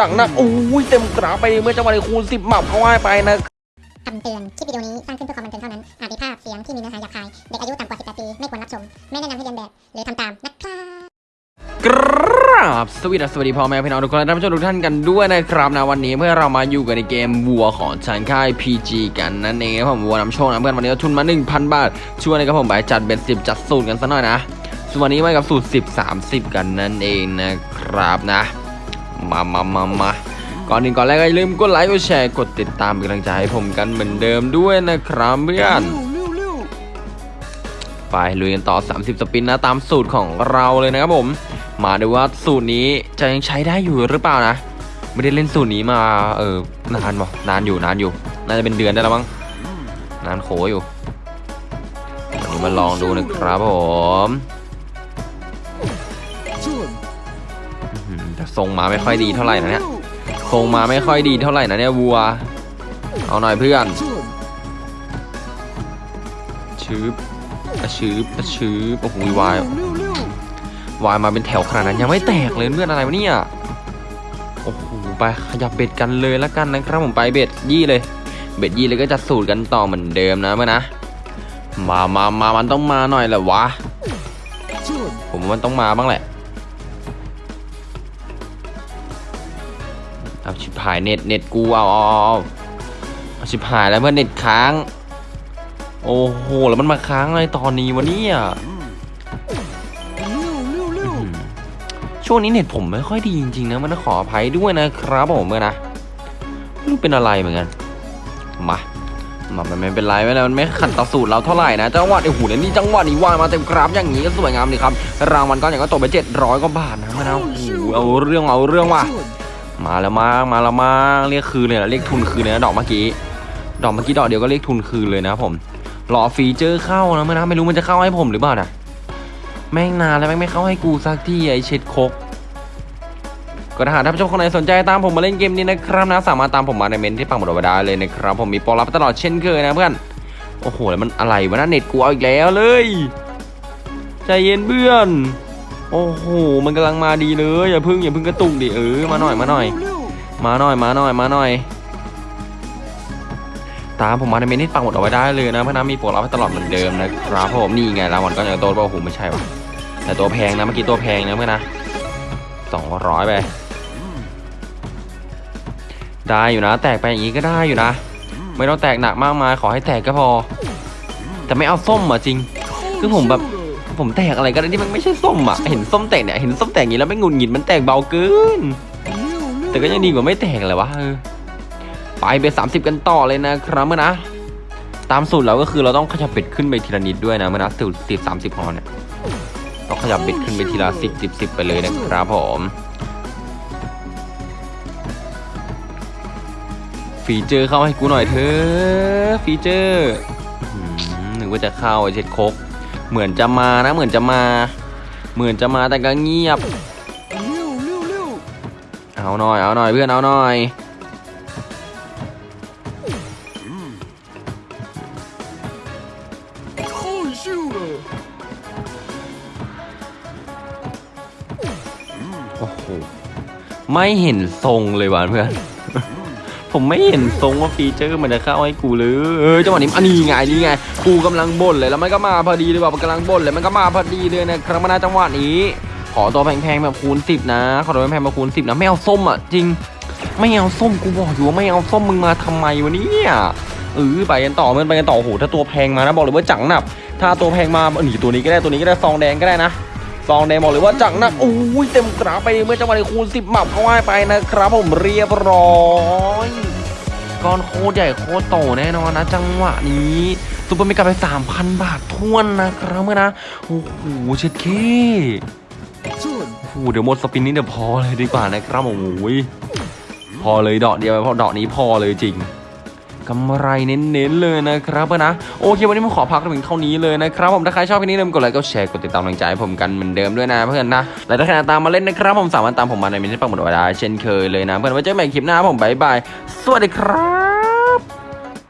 จังนะโอ้ยเต็มกราฟไปเมื่อจังหวะนี้คูณสิบหมับเขาให้ไปนะคำเตือน คลิปวิดีโอนี้สร้างขึ้นเพื่อความบันเทิงเท่านั้น อาจมีภาพเสียงที่มีเนื้อหาหยาบคาย เด็กอายุต่ำกว่า 18 ปี ไม่ควรรับชม ไม่แนะนำให้เรียนแบบ หรือทำตามนะครับกราบสวัสดีสวัสดีพ่อแม่พี่น้องทุกคนและท่านผู้ชมทุกท่านกันด้วยนะครับนะวันนี้เพื่อเรามาอยู่กันในเกมวัวของชานค่าย PG กันนั่นเองครับผมวัวนำโชคนะเพื่อนวันนี้เราทุนมา 1,000 บาทช่วยนะครับผมไปจัดเบ็ดสิบจัดสูตรกันสักหน่อยนะส่วนวันนี้มากับสูตร 10 30 กันนั่นเองนะครับนะ มามามามาก่อนหนึ่งก่อนแรกก็อย่าลืมกดไลค์กดแชร์กดติดตามเป็นกำลังใจให้ผมกันเหมือนเดิมด้วยนะครับเพื่อนไปลุยกันต่อ 30 สปินนะตามสูตรของเราเลยนะครับผม มาดูว่าสูตรนี้จะยังใช้ได้อยู่หรือเปล่านะ ไม่ได้เล่นสูตรนี้มาเออนานบ่นานอยู่นานอยู่ น่าจะเป็นเดือนได้แล้วมั้งนานโขอยู่วันนี้มาลองดูนะครับผม ทรงมาไม่ค่อยดีเท่าไหร่นะเนี่ยทรงมาไม่ค่อยดีเท่าไหร่นะเนี่ยวัว เอาหน่อยเพื่อนชืบอะชืบอะชืบโอ้โหวายวายมาเป็นแถวขนาดนั้นยังไม่แตกเลยเพื่อนอะไรวะเนี่ยโอ้โหไปขยับเบ็ดกันเลยล้วกันนะครับผมไปเบ็ดยี่เลย เบ็ดยี่เลยก็จะสูตรกันต่อเหมือนเดิมนะเพื่อนนะมามามามันต้องมาหน่อยแหละวะ ผมว่ามันต้องมาบ้างแหละ เอาชิบหายเน็ตเน็ตกูเอาเอาเอาชิบหายแล้วเพื่อนเน็ตค้าง โอ้โหแล้วมันมาค้างอะไรตอนนี้วะเนี่ยอืมช่วงนี้เน็ตผมไม่ค่อยดีจริงๆนะมันขออภัยด้วยนะครับผมเมื่อนะไม่รู้เป็นอะไรเหมือนกันมามามันไม่เป็นไรไม่เป็นไรมันไม่ขัดต่อสูตรเราเท่าไหร่นะจังหวะไอ้หูเนี่ยนี่จังหวะนี้วางมาเต็มกราฟอย่างนี้ก็สวยงามดีครับรางวัลก้อนอย่างก็ตกไปเจ็ดร้อยกว่าบาทนะมันเอาโอ้เอาเรื่องเอาเรื่องว่ะ มาแล้วมามาแล้วมาเรียกคืนเลยนะเรียกทุนคืนเลยนะดอกเมื่อกี้ ดอกเมื่อกี้ดอกเดียวก็เรียกทุนคืนเลยนะผมรอ feature เข้านะเพื่อนนะไม่รู้มันจะเข้าให้ผมหรือเปล่านะแม่งนานแล้วแม่งไม่เข้าให้กูสักทีไอเช็ดคกก็ถ้าหากท่านผู้ชมคนไหนสนใจตามผมมาเล่นเกมนี้นะครับนะสามารถตามผมมาในเม้นที่ปักหมุดเอาไว้ได้เลยนะครับผมมีโปรรับตลอดเช่นเคยนะเพื่อนโอ้โหแล้วมันอะไรวะนะเน็ตกูเอาอีกแล้วเลยใจเย็นเพื่อน โอ้โห มันกำลังมาดีเลย อย่าพึ่งอย่าพึ่งกระตุกดิเออ มาหน่อยมาหน่อย มาหน่อยมาหน่อยมาหน่อย ตามผมมาในเมนที่ปังหมดเอาไว้ได้เลยนะเพราะน้ำมีโปรรับให้ตลอดเหมือนเดิมนะครับผมนี่ไงรางวัลก็ยังโตว่าโอ้โหไม่ใช่วะแต่ตัวแพงนะเมื่อกี้ตัวแพงนะเพื่อนนะสองร้อยไปได้อยู่นะ แตกไปอย่างนี้ก็ได้อยู่นะ ไม่ต้องแตกหนักมากมายขอให้แตกก็พอ แต่ไม่เอาส้มอะจริง คือผมแบบ ผมแตกอะไรก็ได้ที่มันไม่ใช่ส้มอะ เห็นส้มแตกเนี่ยเห็นส้มแตกอย่างนี้แล้วไม่งุนหงิดมันแตกเบาเกิน แต่ก็ยังดีกว่าไม่แตกเลยวะไปเบ็ดสามสิบกันต่อเลยนะครับเมื่อนะ ตามสูตรเราก็คือเราต้องขยับเบ็ดขึ้นไปทีละนิดด้วยนะเมื่อนะสูตรสิบสามสิบของเราเนี่ยต้องขยับเบ็ดขึ้นไปทีละสิบสิบสิบไปเลยนะครับผมฟีเจอร์เข้าให้กูหน่อยเถอะฟีเจอร์หนึกว่าจะเข้าไอเช็ดโคก เหมือนจะมานะ เหมือนจะมา เหมือนจะมาแต่ก็เงียบ เอาหน่อยเอาหน่อยเพื่อนเอาหน่อยโอ้โหไม่เห็นทรงเลยว่ะเพื่อน ผมไม่เห็นทรงว่าฟีเจอร์มันจะเข้าให้กูเลยเออจังหวะนี้อันนี้ไงนี่ไงกูกำลังบ่นเลยแล้วมันก็มาพอดีเลยว่ะมันกำลังบ่นเลยมันก็มาพอดีเลยนะครับมาณจังหวะนี้ขอตัวแพงๆแบบคูณสิบนะขอตัวแพงๆแบบคูณสิบนะไม่เอาส้มอะจริง ไม่เอาส้มกูบอกอยู่ว่าไม่เอาส้มมึงมาทำไมวะเนี่ยเออไปกันต่อมันไปกันต่อโอ้โหถ้าตัวแพงมานะบอกเลยว่าจังหนับถ้าตัวแพงมาเออนี่ตัวนี้ก็ได้ตัวนี้ก็ได้ซองแดงก็ได้นะ ซองแดงบอกเลยว่าจังหนักโอ้ยเต็มกราฟไปเพื่อนจังหวะนี้คูณสิบหมับเข้าให้ไปนะครับ ผมเรียบร้อยก้อนโคตรใหญ่โคตรโตแน่นอนนะ จังหวะนี้ super mega ไป 3,000 บาทถ้วนนะครับเพื่อนนะโอ้โหเช็ดเคโอ้โหเดี๋ยวหมด spin นี้เดี๋ยวพอเลยดีกว่านะครับโอ้ยพอเลยดอกเดียวเพราะดอกนี้พอเลยจริง กำไรเน้นๆเลยนะครับนะโอเควันนี้ผมขอพักถึงเท่านี้เลยนะครับผมถ้าใครชอบคลิปนี้อย่าลืมกดไลค์กดแชร์กดติดตามกำลังใจให้ผมกันเหมือนเดิมด้วยนะเพื่อนนะและถ้าใครตามมาเล่นนะครับผมสามารถตามผมมาในเม้นที่ปักหมุดเอาไว้เช่นเคยเลยนะเพื่อนไว้เจอกันใหม่คลิปหน้าผม bye bye สวัสดีครับ